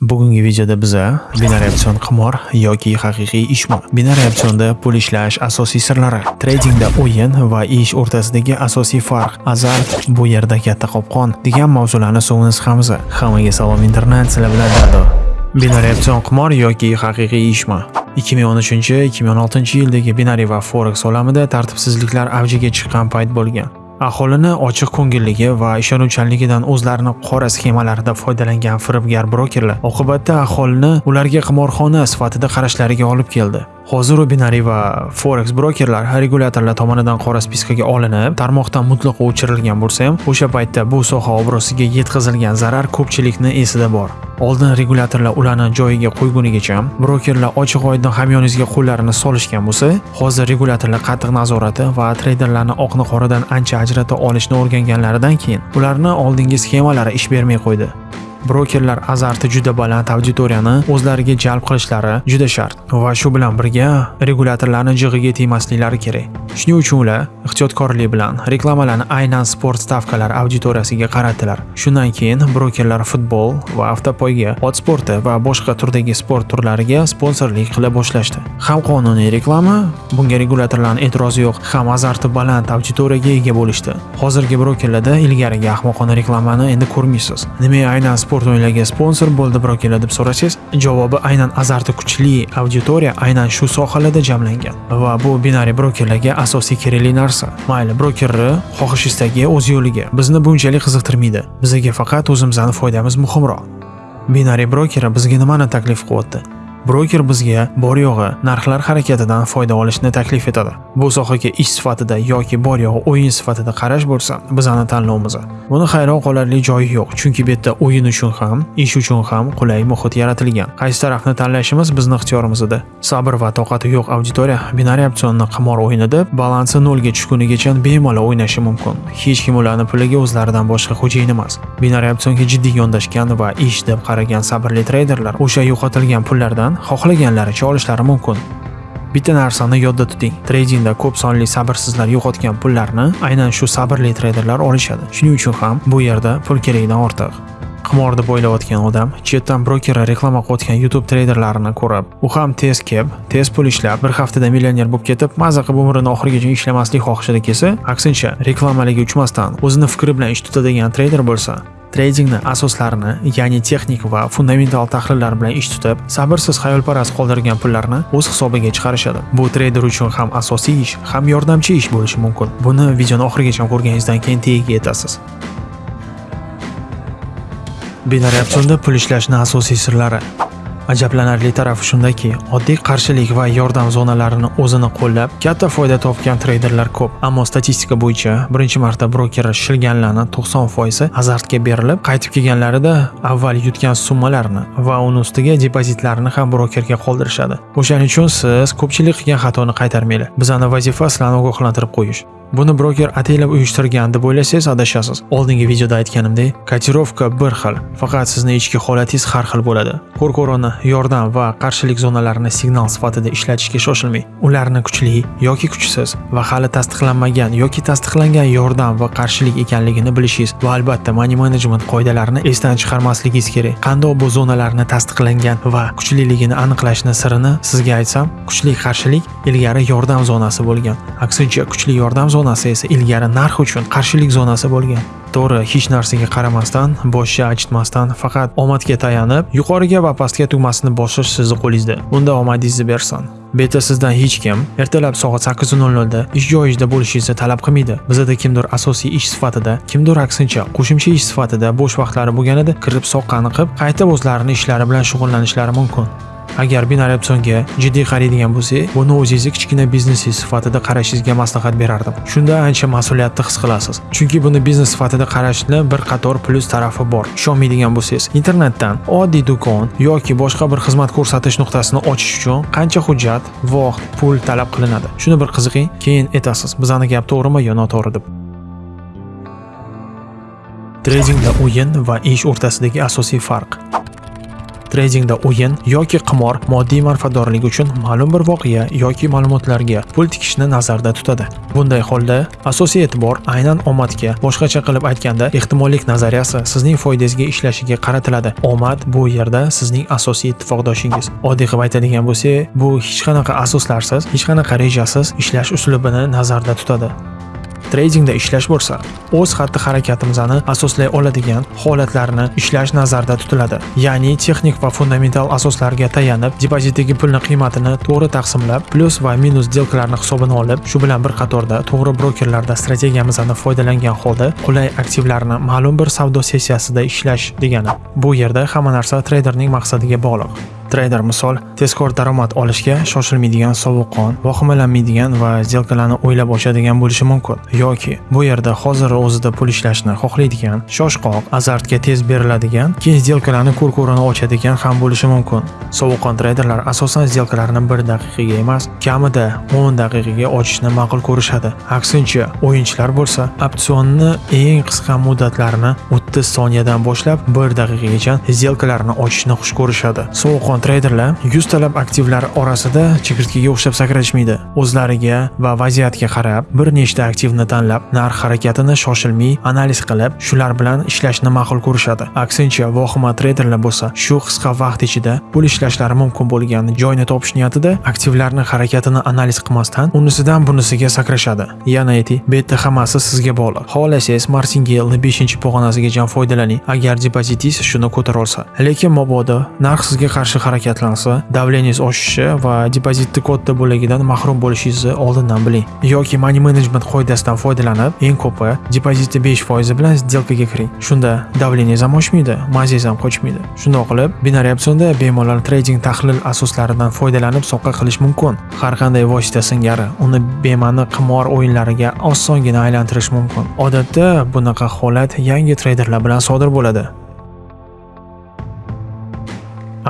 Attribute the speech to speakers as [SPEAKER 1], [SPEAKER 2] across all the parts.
[SPEAKER 1] Bugungi videoda biza binariy opsion qimor yoki haqiqiy ishmo, Binariy opsionda pul ishlash asosiy sirlari, tradingda o'yin va ish o'rtasidagi asosiy farq, azart bu yerda katta qopqon degan mavzularni suvimiz hamiz. Hammaga salom internet, sizlar bilan Dado. Binariy opsion qimor yoki haqiqiy ishmo. 2013-2016 yildagi binari va forex olamida tartibsizliklar avjiga chiqqan payt bo'lgan. Aholini ochiq ko'ngilligi va ishonuvchanligidan o'zlarini qora sxemalarida foydalangan firibgar brokerlar oqibatda aholini ularga qimorxona sifatida qarashlariga olib keldi. Hozir u va forex brokerlar regulyatorlar tomonidan qora spiskaga olinib, tarmoqdan mutlaqo o'chirilgan bo'lsa ham, o'sha paytda bu soha obro'siga yetkazilgan zarar ko'pchilikni esida bor. Oldin regulyatorlar ularni joyiga qo'ygunigacha brokerlar ochiq oydin hamyoningizga qo'llarini solishgan bo'lsa, hozir regulyatorlar qattiq nazorati va treyderlarni oqni qoradan ancha ajrata olishni o'rganganlaridan keyin ularni oldingi sxemalari ish bermay qo'ydi. Brokerlar azarti juda baland auditoriyani o'zlariga jalb qilishlari juda shart va shu bilan birga regulyatorlarni jig'iga tegmasliklari kerak. Shuning uchun ular ehtiyotkorlik bilan reklamalarni aynan sport stavkalari auditoriyasiga qaratdilar. Shundan keyin brokerlar futbol va avtopoyga, ot sporti va boshqa turdagi sport turlariga sponsorlik qila boshlashdi. Ham qonuniy reklama, bunga regulyatorlarning e'tirozi yo'q, ham azarti baland auditoriyaga ega bo'lishdi. Hozirgi brokerlarda ilgarigi ahmoqona reklamani endi ko'rmaysiz. Nima aynan sport o'yinlariga sponsor bo'ldi keladi deb so'rasangiz, javobi aynan azarti kuchli auditoriya aynan shu sohalarda jamlangan va bu binariy brokerlarga asosiy kerakli narsa. Mayli, brokerni xohishingizdagi o'z yo'liga. Bizni bunchalik qiziqtirmaydi. Bizga faqat o'zimizning foydamiz muhimroq. Binariy broker bizga nimani taklif qilyapti? Broker bizga bor yo'g'i narxlar harakatidan foyda olishni taklif etadi. Bu sohaga ish sifatida yoki bor yo'g'i o'yin sifatida qarash bo'lsa, bizani tanlovimiz. Buni hayron qolarli joyi yo'q, chunki bu yerda o'yin uchun ham, ish uchun ham qulay muhit yaratilgan. Qaysi tarafni tanlashimiz bizning ixtiyorimizda. Sabr va toqati yo'q auditoriya binariy opsionni qimor o'yini deb balansi ga tushgunigacha bemalol o'ynashi mumkin. Hech kim ularni puliga o'zlaridan boshqa xo'jayin emas. Binariy opsionga jiddiy yondashgan va ish deb qaragan sabrli treyderlar o'sha yo'qotilgan pullardan xohlaganlaricha olishlari mumkin. Bitta narsani yodda tuting. Tradingda ko'p sonli sabrsizlar yo'qotgan pullarni aynan shu sabrli treyderlar olishadi. Shuning uchun ham bu yerda pul kerakdan ortiq. Qimor deb o'ylayotgan odam chetdan brokerga reklama qo'yotgan YouTube treyderlarini ko'rib, u ham tez kelib, tez pul ishlab, bir haftada millioner bo'lib ketib, mazza qilib umrini oxirigacha ishlamaslik xohishida kelsa, aksincha reklamalarga uchmasdan o'zini fikri bilan ish tutadigan treyder bo'lsa, Tradingni asoslarini, ya'ni texnik va fundamental tahlillar bilan ish tutib, sabrsiz xayolparast qoldirgan pullarni o'z hisobiga chiqarishadi. Bu treyder uchun ham asosiy ish, ham yordamchi ish bo'lishi mumkin. Buni videoni oxirigacha ko'rganingizdan keyin tagiga yetasiz. Binariy opsionda pul ishlashning asosiy sirlari Ajablanarli tarafi shundaki, oddiy qarshilik va yordam zonalarini o'zini qo'llab, katta foyda topgan treyderlar ko'p. Ammo statistika bo'yicha birinchi marta broker shilganlarning 90% azartga berilib, qaytib kelganlarida avval yutgan summalarni va uni ustiga depozitlarini ham brokerga qoldirishadi. O'shaning uchun siz ko'pchilik qilgan xatoni qaytarmanglar. Bizani vazifa sizlarni ogohlantirib qo'yish. Buni broker ataylab uyushtirgan deb o'ylasangiz adashasiz. Oldingi videoda aytganimdek, kotirovka bir xil, faqat sizning ichki holatingiz har xil bo'ladi. Qo'rqo'roni, yordam va qarshilik zonalarini signal sifatida ishlatishga shoshilmang. Ularni kuchli yoki kuchsiz va hali tasdiqlanmagan yoki tasdiqlangan yordam va qarshilik ekanligini bilishingiz va albatta money management qoidalarini esdan chiqarmasligingiz kerak. Qandoq bu zonalarni tasdiqlangan va kuchliligini aniqlashni sirini sizga aytsam, kuchli qarshilik ilgari yordam zonasi bo'lgan. Aksincha kuchli yordam zonasi esa ilgari narx uchun qarshilik zonasi bo'lgan. To'g'ri, hech narsaga qaramasdan, boshni achitmasdan, faqat omadga tayanib, yuqoriga va pastga tugmasini bosish sizni qo'lingizda. Unda omadingizni bersin. Beta sizdan hech kim ertalab soat 8:00 da ish joyingizda bo'lishingizni talab qilmaydi. Bizda kimdir asosiy ish sifatida, kimdir aksincha qo'shimcha ish sifatida bo'sh vaqtlari bo'lganida kirib soqqani qilib, qaytib o'zlarini ishlari bilan shug'ullanishlari mumkin. Agar binariy opsionga jiddiy qaraydigan bo'lsangiz, buni o'zingizni kichkina biznesingiz sifatida qarashingizga maslahat berardim. Shunda ancha mas'uliyatni his qilasiz. Chunki buni biznes sifatida qarashni bir qator plyus tarafi bor. Ishonmaydigan bo'lsangiz, internetdan oddiy do'kon yoki boshqa bir xizmat ko'rsatish nuqtasini ochish uchun qancha hujjat, vaqt, pul talab qilinadi. Shuni bir qiziqing, keyin aytasiz, bizani gap to'g'rimi yo noto'g'ri deb. Tradingda o'yin va ish o'rtasidagi asosiy farq Tradingda o'yin yoki qimor moddiy manfaatdorlik uchun ma'lum bir voqea yoki ma'lumotlarga pul tikishni nazarda tutadi. Bunday holda asosiy e'tibor aynan omadga, boshqacha qilib aytganda, ehtimollik nazariyasi sizning foydangizga ishlashiga qaratiladi. Omad bu yerda sizning asosiy ittifoqdoshingiz. Oddiy qilib aytadigan bo'lsak, bu hech qanaqa asoslarsiz, hech qanaqa rejasiz ishlash uslubini nazarda tutadi. Tradingda ishlash bo'lsa, o'z xatti-harakatimizni asoslay oladigan holatlarni ishlash nazarda tutiladi. Ya'ni texnik va fundamental asoslarga tayanib, depozitdagi pulni qiymatini to'g'ri taqsimlab, plus va minus delkalarni hisobini olib, shu bilan bir qatorda to'g'ri brokerlarda strategiyamizdan foydalangan holda qulay aktivlarni ma'lum bir savdo sessiyasida ishlash degani. Bu yerda hamma narsa treyderning maqsadiga bog'liq. Trader misol tezkor daromad olishga shoshilmaydigan sovuqqon, vahimalanmaydigan va zelkalarni o'ylab ochadigan bo'lishi mumkin. Yoki bu yerda hozir o'zida pul ishlashni xohlaydigan, shoshqoq, azartga tez beriladigan, keyin zelkalarni ko'r-ko'rona ochadigan ham bo'lishi mumkin. Sovuqqon treyderlar asosan zelkalarni 1 daqiqaga emas, kamida 10 daqiqaga ochishni ma'qul ko'rishadi. Aksincha, o'yinchilar bo'lsa, opsionni eng qisqa muddatlarini 30 soniyadan boshlab 1 daqiqagacha zelkalarni ochishni xush ko'rishadi. Sovuqqon treyderlar 100 talab aktivlar orasida chigirtkaga o'xshab sakrashmaydi. O'zlariga va vaziyatga qarab bir nechta aktivni tanlab, narx harakatini shoshilmay analiz qilib, shular bilan ishlashni ma'qul ko'rishadi. Aksincha, vohima treyderlar bo'lsa, shu qisqa vaqt ichida pul ishlashlari mumkin bo'lgan joyni topish niyatida aktivlarni harakatini analiz qilmasdan unisidan bunisiga sakrashadi. Yana ayting, betta hammasi sizga bog'liq. Xohlasangiz Martingale 5-pog'onasigacha foydalaning, agar depozitingiz shuni ko'tara olsa. Lekin mabodo narx sizga qarshi harakatlansa, davlengiz oshishi va depozitni katta bo'lagidan mahrum bo'lishingizni oldindan biling. Yoki money management qoidasidan foydalanib, eng ko'pi depozitni 5% bilan сделкаga kiring. Shunda davlengiz ham oshmaydi, mazingiz ham qochmaydi. Shundoq qilib, binariy opsionda bemalol trading tahlil asoslaridan foydalanib soqqa qilish mumkin. Har qanday vosita singari uni bema'ni qimor o'yinlariga osongina aylantirish mumkin. Odatda bunaqa holat yangi treyderlar bilan sodir bo'ladi.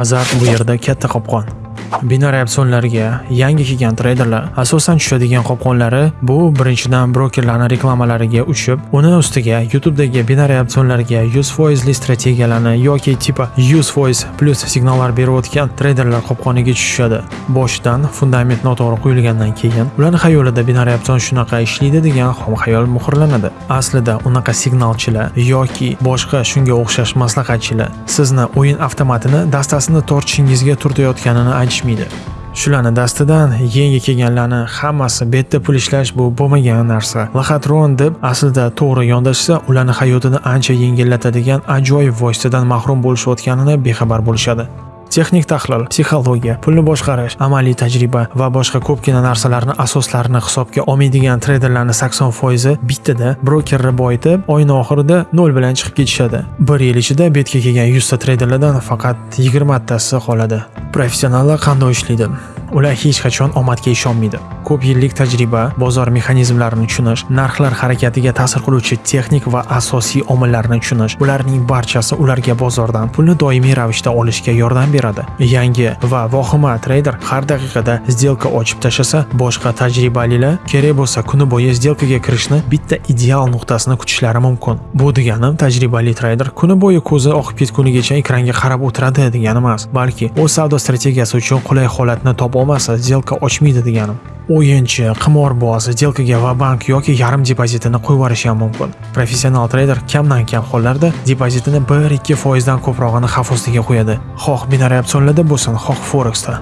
[SPEAKER 1] Azar bu yerda katta qopqon. Bino opsionlarga yangi kelgan treyderlar asosan tushadigan qopqonlari bu birinchidan brokerlarning reklamalariga uchib, uni ustiga YouTube'dagi bino opsionlarga 100% li strategiyalarni yoki tipa 100% plus signallar berayotgan treyderlar qopqoniga tushishadi. Boshidan fundament noto'g'ri qo'yilgandan keyin ularning xayolida bino opsion shunaqa ishlaydi degan xom xayol muhrlanadi. Aslida unaqa signalchilar yoki boshqa shunga o'xshash maslahatchilar sizni o'yin avtomatini dastasini tortishingizga turtayotganini aytishmaydi. Shularni dastidan yangi kelganlarni hammasi betda pul ishlash bu bo'lmagan narsa. lahatron deb aslida to'g'ri yondashsa, ularni hayotini ancha yengillatadigan ajoyib vositadan mahrum bo'lishayotganini bexabar bo'lishadi. Texnik tahlil, psixologiya, pulni boshqarish, amaliy tajriba va boshqa ko'pgina narsalarni asoslarini hisobga olmaydigan treyderlarni sakson foizi bittada brokerni boyitib, oyni oxirida nol bilan chiqib ketishadi. Bir yil ichida betga kelgan yuzta treyderlardan faqat yigirmatasi qoladi. Professionallar qanday ishlaydi? Ular hech qachon omadga ishonmaydi. Ko'p yillik tajriba, bozor mexanizmlarini tushunish, narxlar harakatiga ta'sir qiluvchi texnik va asosiy omillarni tushunish, bularning barchasi ularga bozordan pulni doimiy ravishda olishga yordam beradi. Beradi. Yangi va vohima treyder har daqiqada сделка ochib tashlasa, boshqa tajribalilar kerak bo'lsa kuni bo'yi сделкаga kirishni bitta ideal nuqtasini kutishlari mumkin. Bu deganim tajribali treyder kuni bo'yi ko'zi oqib ketgunigacha ekranga qarab o'tiradi degani emas, balki o'z savdo strategiyasi uchun qulay holatni topa olmasa, сделка ochmaydi deganim. O'yinchi, qimorboz сделкаga va bank yoki yarim depozitini qo'yib yuborishi ham mumkin. Professional treyder kamdan kam hollarda depozitini 1-2 foizdan ko'prog'ini xavf ostiga qo'yadi. Xoh binariy opsionlarda bo'lsin, xoh foreksda.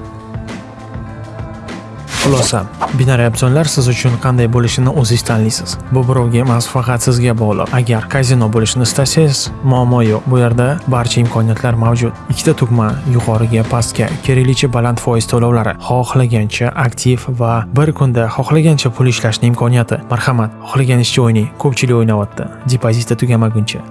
[SPEAKER 1] Xulosa, binariy opsionlar siz uchun qanday bo'lishini o'zingiz tanlaysiz. Bu birovga emas, faqat sizga bog'liq. Agar kazino bo'lishni istasangiz, muammo yo'q. Bu yerda barcha imkoniyatlar mavjud. Ikkita tugma yuqoriga, pastga, keraklicha baland foiz to'lovlari, xohlagancha aktiv va bir kunda xohlagancha pul ishlashni imkoniyati. Marhamat, xohlaganingizcha o'yning. Ko'pchilik o'ynayapti. Depozitda tugamaguncha.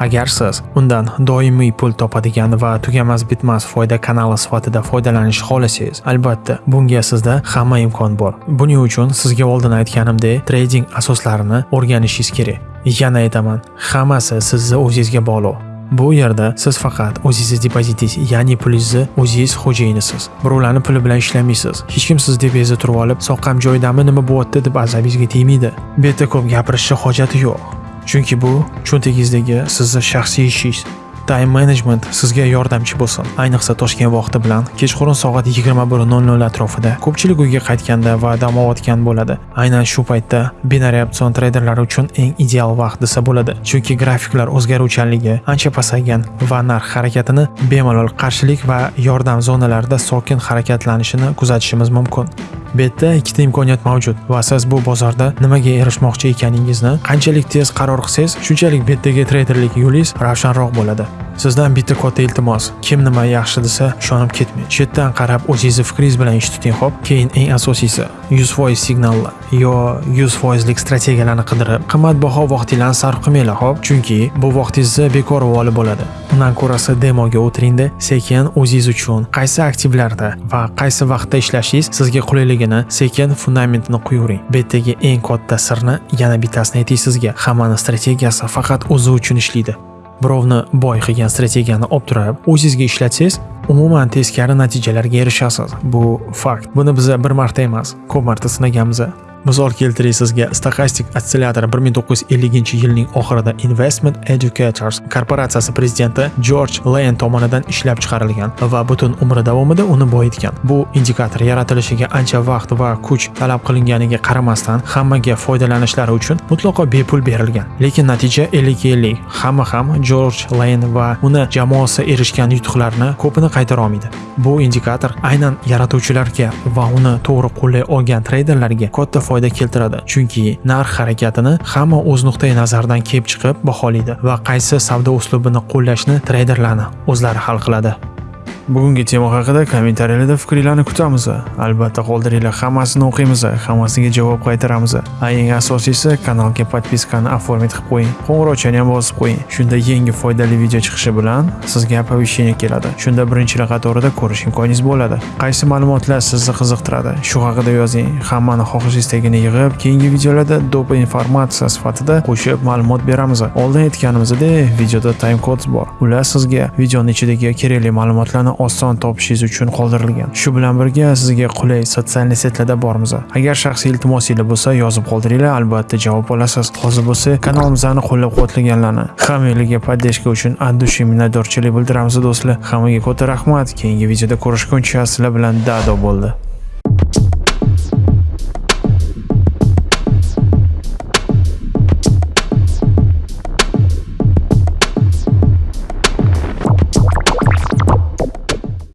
[SPEAKER 1] Agar siz undan doimiy pul topadigan va tugamas bitmas foyda kanali sifatida foydalanishni xohlasangiz, albatta bunga sizda hamma imkon bor. Buning uchun sizga oldin aytganimdek, trading asoslarini o'rganishingiz kerak. Yana aytaman, hammasi sizni o'zingizga bog'liq. Bu yerda siz faqat o'zingiz depozitingiz, ya'ni pulingizni o'zingiz xo'jayinisiz. Birovlarning puli bilan ishlamaysiz. Hech kim siz depozitni turib olib, soqqam joydami nima bo'lyapti deb azabingizga tegmaydi. Bu yerda ko'p gapirishni hojati yo'q. Chunki bu cho'ntagingizdagi sizni shaxsiy ishingiz. Time management sizga yordamchi bo'lsin. Ayniqsa toshkent vaqti bilan kechqurun soat 21:00 atrofida ko'pchilik uyga qaytganda va dam olayotgan bo'ladi. Aynan shu paytda binariy opsion treyderlari uchun eng ideal vaqt desa bo'ladi. Chunki grafiklar o'zgaruvchanligi ancha pasaygan va narx harakatini bemalol qarshilik va yordam zonalarida sokin harakatlanishini kuzatishimiz mumkin. Betda ikkita imkoniyat mavjud va siz bu bozorda nimaga erishmoqchi ekaningizni qanchalik tez qaror qilsangiz shunchalik betdagi treyderlik yo'lingiz ravshanroq bo'ladi. Sizdan bitta katta iltimos. Kim nima yaxshi desa ishonib ketmang. Chetdan qarab o'zingizni fikringiz bilan ish tuting xo'p? Keyin eng asosiysi 100% signallar yo 100%lik strategiyalarni qidirib qimmatbaho vaqtingizni sarf qilmanglar xo'p? Chunki bu vaqtingizni bekor voli bo'ladi. Undan ko'rasi demoga o'tiringda sekin o'zingiz uchun qaysi aktivlarda va qaysi vaqtda ishlashingiz sizga qulayligini sekin fundamentini quyavering betdagi eng katta sirni yana bittasini aytay sizga. Hammani strategiyasi faqat o'zi uchun ishlaydi. Birovni boy qilgan strategiyani olib turib o'zingizga ishlatsangiz umuman teskari natijalarga erishasiz. Bu fakt. Buni biza bir marta emas ko'p marta sinaganmiz misol keltiray sizga stochastic ostsillator 1950 yilning oxirida investment educators korporatsiyasi prezidenti George Lane tomonidan ishlab chiqarilgan va butun umri davomida uni boyitgan. Bu indikator yaratilishiga ancha vaqt va kuch talab qilinganiga qaramasdan hammaga foydalanishlari uchun mutlaqo bepul berilgan. Lekin natija 50-50 hamma ham George Lane va uni jamoasi erishgan yutuqlarni ko'pini qaytara olmaydi. Bu indikator aynan yaratuvchilarga va uni to'g'ri qo'llay olgan treyderlarga katta foyda keltiradi. Chunki narx harakatini hamma o'z nuqtai nazaridan kelib chiqib baholaydi va qaysi savdo uslubini qo'llashni treyderlarni o'zlari hal qiladi. Bugungi tema haqida kommentariyalarda fikringlarni kutamiz. Albatta qoldiringlar. Hammasini o'qiymiz. Hammasiga javob qaytaramiz. Eng asosiysi kanalga podpiskani оформить qilib qo'ying. Qo'ng'iroqchani ham bosib qo'ying. Shunda yangi foydali video chiqishi bilan sizga оповещение keladi. Shunda birinchilar qatorida ko'rish imkoningiz bo'ladi. Qaysi ma'lumotlar sizni qiziqtiradi? Shu haqida yozing. Hammani xohish istagini yig'ib keyingi videolarda dopa informatsiya sifatida qo'shib ma'lumot beramiz. Oldin aytganimizdek videoda time codes bor. Ular sizga videoni ichidagi kerakli ma'lumotlarni oson topishingiz uchun qoldirilgan. Shu bilan birga sizga qulay sotsialniy setlarda bormiz agar shaxsiy iltimosinglar bo'lsa yozib qoldiringlar. Albatta javob olasiz. Hozir bo'lsa kanalimizni qo'llab quvvatlaganlarni. Hammanglarga поддержка uchun от души minnatdorchilik bildiramiz do'stlar. Hammaga katta rahmat. Keyingi videoda ko'rishguncha sizlar bilan dado bo'ldi.